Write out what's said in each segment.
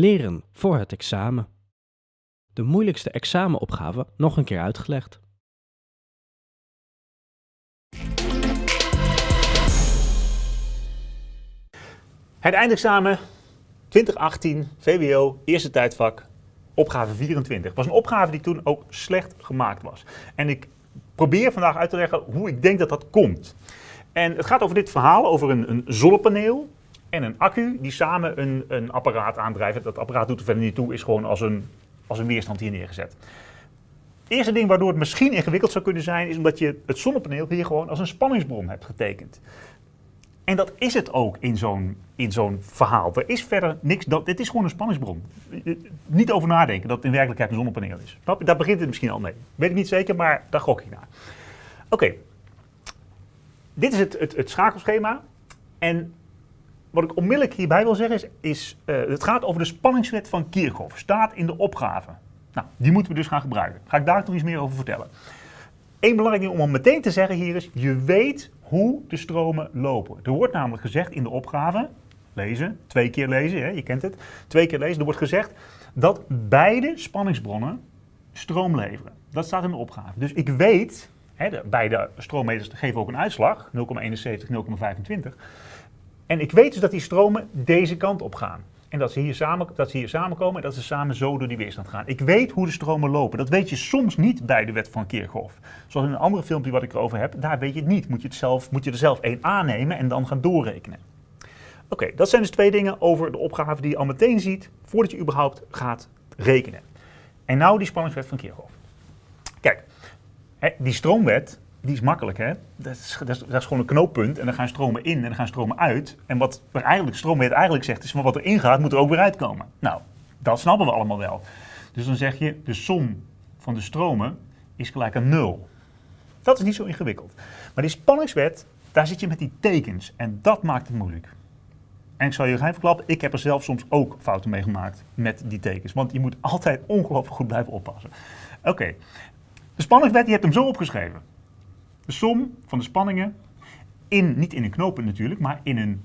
Leren voor het examen. De moeilijkste examenopgave nog een keer uitgelegd. Het eindexamen 2018, VWO, eerste tijdvak, opgave 24. was een opgave die toen ook slecht gemaakt was. En ik probeer vandaag uit te leggen hoe ik denk dat dat komt. En het gaat over dit verhaal, over een, een zonnepaneel en een accu die samen een, een apparaat aandrijven. Dat apparaat doet er verder niet toe, is gewoon als een, als een weerstand hier neergezet. Het eerste ding waardoor het misschien ingewikkeld zou kunnen zijn, is omdat je het zonnepaneel hier gewoon als een spanningsbron hebt getekend. En dat is het ook in zo'n zo'n verhaal. Er is verder niks, dat, dit is gewoon een spanningsbron. Niet over nadenken dat het in werkelijkheid een zonnepaneel is. Daar begint het misschien al mee. Weet ik niet zeker, maar daar gok ik naar. Oké, dit is het, het, het, schakelschema. En wat ik onmiddellijk hierbij wil zeggen is, is uh, het gaat over de spanningswet van Kirchhoff. Staat in de opgave. Nou, die moeten we dus gaan gebruiken. Ga ik daar toch iets meer over vertellen. Eén belangrijk ding om al meteen te zeggen hier is, je weet hoe de stromen lopen. Er wordt namelijk gezegd in de opgave, lezen, twee keer lezen, hè, je kent het, twee keer lezen, er wordt gezegd dat beide spanningsbronnen stroom leveren. Dat staat in de opgave. Dus ik weet, hè, de, beide stroommeters geven ook een uitslag, 0,71, 0,25. En ik weet dus dat die stromen deze kant op gaan. En dat ze, hier samen, dat ze hier samenkomen en dat ze samen zo door die weerstand gaan. Ik weet hoe de stromen lopen. Dat weet je soms niet bij de wet van Kirchhoff. Zoals in een andere filmpje wat ik erover heb, daar weet je het niet. Moet je, het zelf, moet je er zelf één aannemen en dan gaan doorrekenen. Oké, dat zijn dus twee dingen over de opgave die je al meteen ziet voordat je überhaupt gaat rekenen. En nou die spanningswet van Kirchhoff. Kijk, die stroomwet, die is makkelijk, hè? Dat is, dat, is, gewoon een knooppunt en dan gaan stromen in en dan gaan stromen uit. En wat er eigenlijk, stroomwet eigenlijk zegt, is van wat er ingaat, moet er ook weer uitkomen. Nou, dat snappen we allemaal wel. Dus dan zeg je, de som van de stromen is gelijk aan nul. Dat is niet zo ingewikkeld. Maar die spanningswet, daar zit je met die tekens en dat maakt het moeilijk. En ik zal je even verklappen, ik heb er zelf soms ook fouten mee gemaakt met die tekens. Want je moet altijd ongelooflijk goed blijven oppassen. Oké, de spanningswet, je hebt hem zo opgeschreven. Som van de spanningen, in, niet in een knooppunt natuurlijk, maar in een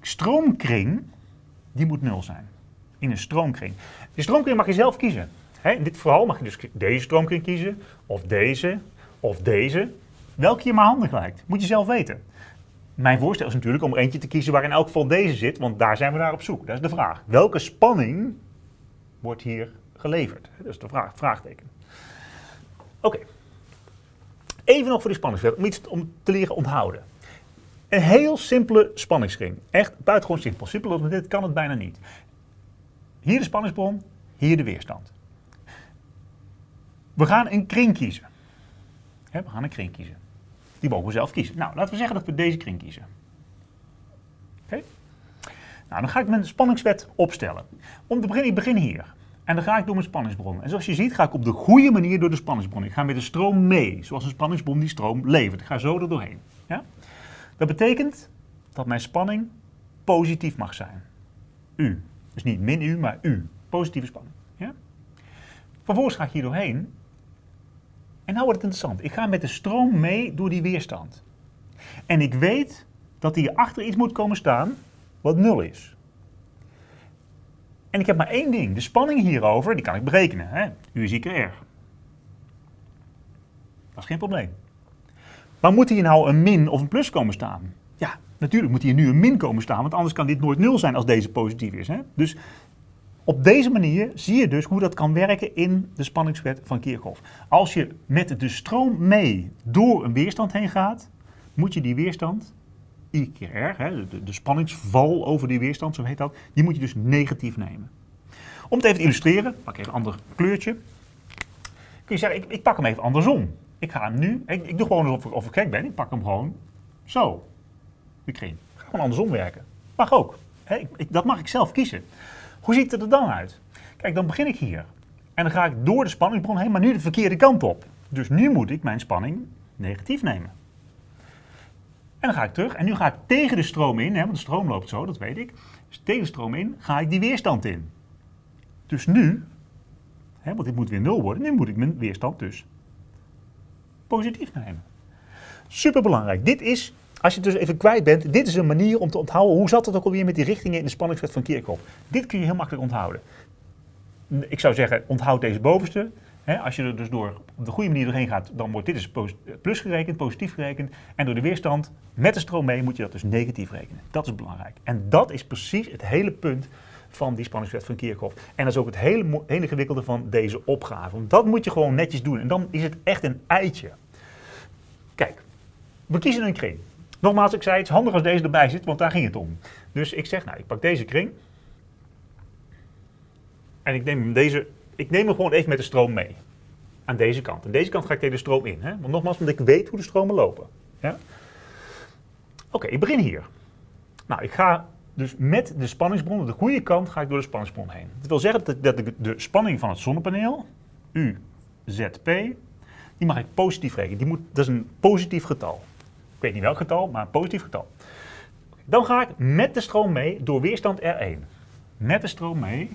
stroomkring, die moet nul zijn. In een stroomkring. Die stroomkring mag je zelf kiezen. in dit verhaal mag je dus deze stroomkring kiezen, of deze, of deze. Welke je maar handig lijkt. Moet je zelf weten. Mijn voorstel is natuurlijk om er eentje te kiezen waar in elk geval deze zit, want daar zijn we naar op zoek. Dat is de vraag. Welke spanning wordt hier geleverd? Dat is de vraag, vraagteken. Oké. Even nog voor die spanningswet, om iets om te leren onthouden. Een heel simpele spanningskring. Echt buitengewoon simpel. Simpeler dan dit kan het bijna niet. Hier de spanningsbron, hier de weerstand. We gaan een kring kiezen. we gaan een kring kiezen. Die mogen we zelf kiezen. Nou, laten we zeggen dat we deze kring kiezen. Oké? Nou, dan ga ik mijn spanningswet opstellen. Om te beginnen, ik begin hier. En dan ga ik door mijn spanningsbron. En zoals je ziet ga ik op de goede manier door de spanningsbron. Ik ga met de stroom mee, zoals een spanningsbron die stroom levert. Ik ga zo er doorheen. Ja? Dat betekent dat mijn spanning positief mag zijn. U. Dus niet min U, maar U. Positieve spanning. Ja? Vervolgens ga ik hier doorheen. En nou wordt het interessant. Ik ga met de stroom mee door die weerstand. En ik weet dat hier achter iets moet komen staan wat nul is. En ik heb maar één ding. De spanning hierover, die kan ik berekenen. Hè? U is IKR. Dat is geen probleem. Maar moet hier nou een min of een plus komen staan? Ja, natuurlijk moet hier nu een min komen staan, want anders kan dit nooit nul zijn als deze positief is. Hè? Dus op deze manier zie je dus hoe dat kan werken in de spanningswet van Kirchhoff. Als je met de stroom mee door een weerstand heen gaat, moet je die weerstand I keer R, hè, de, spanningsval over die weerstand, zo heet dat, die moet je dus negatief nemen. Om het even te illustreren, pak ik even een ander kleurtje. Kun je zeggen, ik, pak hem even andersom. Ik ga hem nu, ik, ik doe gewoon alsof ik, of ik gek ben, ik pak hem gewoon zo. Ik ga gewoon andersom werken. Mag ook. Ik, dat mag ik zelf kiezen. Hoe ziet het er dan uit? Kijk, dan begin ik hier. En dan ga ik door de spanningsbron heen, maar nu de verkeerde kant op. Dus nu moet ik mijn spanning negatief nemen. En dan ga ik terug en nu ga ik tegen de stroom in, hè, want de stroom loopt zo, dat weet ik. Dus tegen de stroom in ga ik die weerstand in. Dus nu, hè, want dit moet weer 0 worden, nu moet ik mijn weerstand dus positief nemen. Super belangrijk. Dit is als je het dus even kwijt bent, dit is een manier om te onthouden. Hoe zat het ook alweer met die richtingen in de spanningswet van Kirchhoff? Dit kun je heel makkelijk onthouden. Ik zou zeggen, onthoud deze bovenste. Als je er dus door op de goede manier doorheen gaat, dan wordt dit dus plus gerekend, positief gerekend. En door de weerstand met de stroom mee moet je dat dus negatief rekenen. Dat is belangrijk. En dat is precies het hele punt van die spanningswet van Kirchhoff. En dat is ook het hele, hele gewikkelde van deze opgave. Want dat moet je gewoon netjes doen. En dan is het echt een eitje. Kijk, we kiezen een kring. Nogmaals, ik zei, het is handig als deze erbij zit, want daar ging het om. Dus ik zeg, nou, ik pak deze kring. En ik neem, deze, ik neem hem gewoon even met de stroom mee. Aan deze kant. Aan deze kant ga ik tegen de stroom in. Hè? Want nogmaals, omdat ik weet hoe de stromen lopen. Ja? Oké, ik begin hier. Nou, ik ga dus met de spanningsbron, de goede kant, ga ik door de spanningsbron heen. Dat wil zeggen dat, dat de, de spanning van het zonnepaneel, UZP, die mag ik positief rekenen. Die moet, dat is een positief getal. Ik weet niet welk getal, maar een positief getal. Dan ga ik met de stroom mee door weerstand R1. Met de stroom mee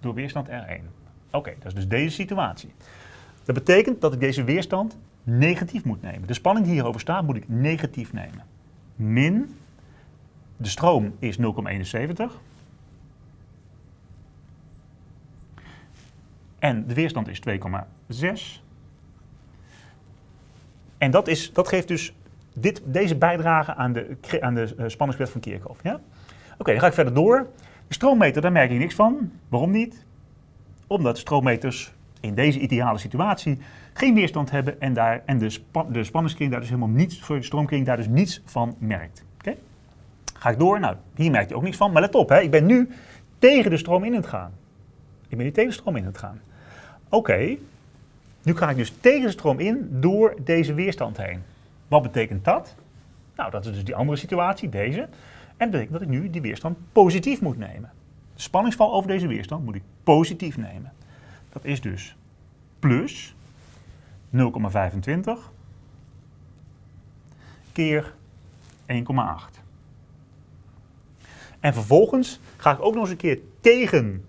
door weerstand R1. Oké, dat is dus deze situatie. Dat betekent dat ik deze weerstand negatief moet nemen. De spanning die hierover staat moet ik negatief nemen. Min, de stroom is 0,71. En de weerstand is 2,6. En dat, is, dat geeft dus dit, deze bijdrage aan de, aan de uh, spanningswet van Kirchhoff. Ja? Oké, dan ga ik verder door. De stroommeter, daar merk ik niks van. Waarom niet? Omdat stroommeters in deze ideale situatie geen weerstand hebben en, daar, en de, spa, de spanningskring daar dus helemaal niets, voor de stroomkring daar dus niets van merkt. Ga ik door? Nou, hier merk je ook niks van. Maar let op, hè, ik ben nu tegen de stroom in het gaan. Ik ben nu tegen de stroom in het gaan. Oké, nu ga ik dus tegen de stroom in door deze weerstand heen. Wat betekent dat? Nou, dat is dus die andere situatie, deze. En dat betekent dat ik nu die weerstand positief moet nemen. De spanningsval over deze weerstand moet ik positief nemen. Dat is dus plus 0,25 keer 1,8. En vervolgens ga ik ook nog eens een keer tegen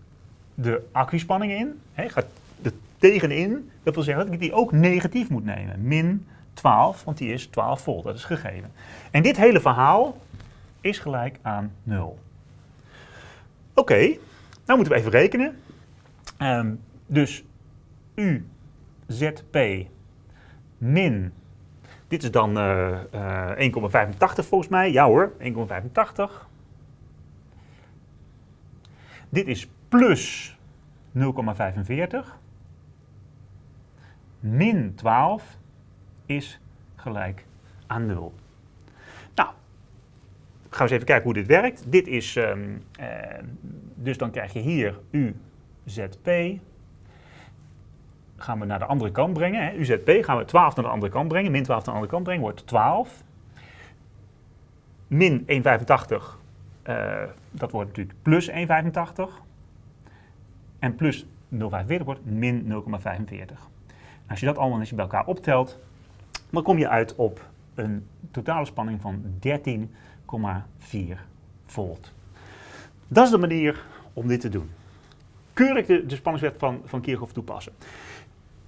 de accuspanning in. He, ga er tegenin. Dat wil zeggen dat ik die ook negatief moet nemen. Min 12, want die is 12 volt. Dat is gegeven. En dit hele verhaal is gelijk aan 0. Oké, okay, nou moeten we even rekenen. Um, dus UZP min, dit is dan uh, uh, 1,85 volgens mij. Ja hoor, 1,85. Dit is plus 0,45 min 12 is gelijk aan 0. Gaan we eens even kijken hoe dit werkt. Dit is, um, uh, dus dan krijg je hier UZP. Gaan we naar de andere kant brengen. Hè. UZP gaan we 12 naar de andere kant brengen. Min 12 naar de andere kant brengen wordt 12. Min 1,85, uh, dat wordt natuurlijk plus 1,85. En plus 0,45 wordt min 0,45. Als je dat allemaal eens bij elkaar optelt, dan kom je uit op een totale spanning van 13,4 volt. Dat is de manier om dit te doen. Keurig de, de spanningswet van, van Kirchhoff toepassen.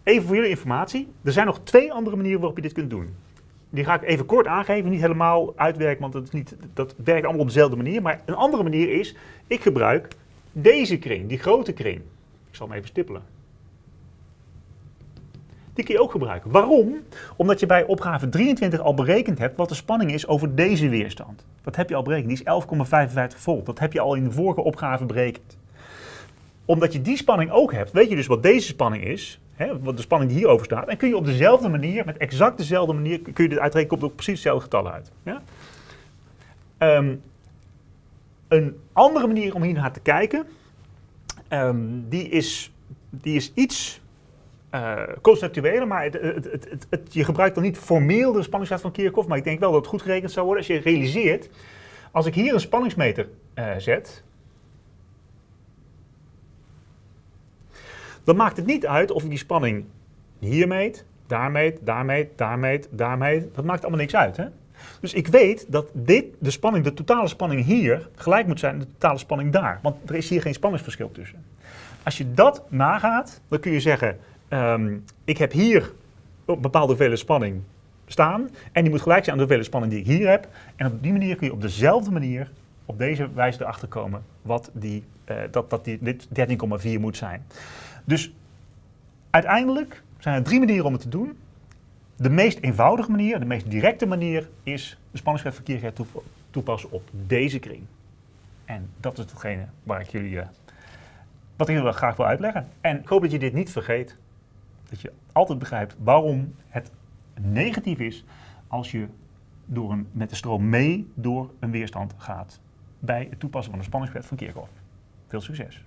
Even voor jullie informatie, er zijn nog twee andere manieren waarop je dit kunt doen. Die ga ik even kort aangeven, niet helemaal uitwerken, want dat, is niet, dat werkt allemaal op dezelfde manier. Maar een andere manier is, ik gebruik deze kring, die grote kring. Ik zal hem even stippelen. Die kun je ook gebruiken. Waarom? Omdat je bij opgave 23 al berekend hebt wat de spanning is over deze weerstand. Dat heb je al berekend. Die is 11,55 volt. Dat heb je al in de vorige opgave berekend. Omdat je die spanning ook hebt, weet je dus wat deze spanning is. Hè, wat de spanning die hierover staat. En kun je op dezelfde manier, met exact dezelfde manier, kun je dit uitrekenen, komt ook precies hetzelfde getal uit. Ja? Um, een andere manier om hier naar te kijken, um, die, is, die is iets uh, conceptuele, maar het, het, het, je gebruikt dan niet formeel de spanningswet van Kirchhoff, maar ik denk wel dat het goed gerekend zou worden als je realiseert, als ik hier een spanningsmeter uh, zet, dan maakt het niet uit of ik die spanning hier meet, daar meet, daar meet, daar meet, daar meet. Dat maakt allemaal niks uit. Hè? Dus ik weet dat dit, de spanning, de totale spanning hier gelijk moet zijn aan de totale spanning daar. Want er is hier geen spanningsverschil tussen. Als je dat nagaat, dan kun je zeggen, Um, ik heb hier een bepaalde vele spanning staan. En die moet gelijk zijn aan de hoeveelheid spanning die ik hier heb. En op die manier kun je op dezelfde manier, op deze wijze erachter komen, wat die, eh, dat, dat die, dit 13,4 moet zijn. Dus uiteindelijk zijn er drie manieren om het te doen. De meest eenvoudige manier, de meest directe manier, is de spanningswetverkeer toep toepassen op deze kring. En dat is hetgene waar ik jullie, uh, wat ik jullie graag wil uitleggen. En ik hoop dat je dit niet vergeet. Dat je altijd begrijpt waarom het negatief is als je door een, met de stroom mee door een weerstand gaat bij het toepassen van de spanningswet van Kirchhoff. Veel succes!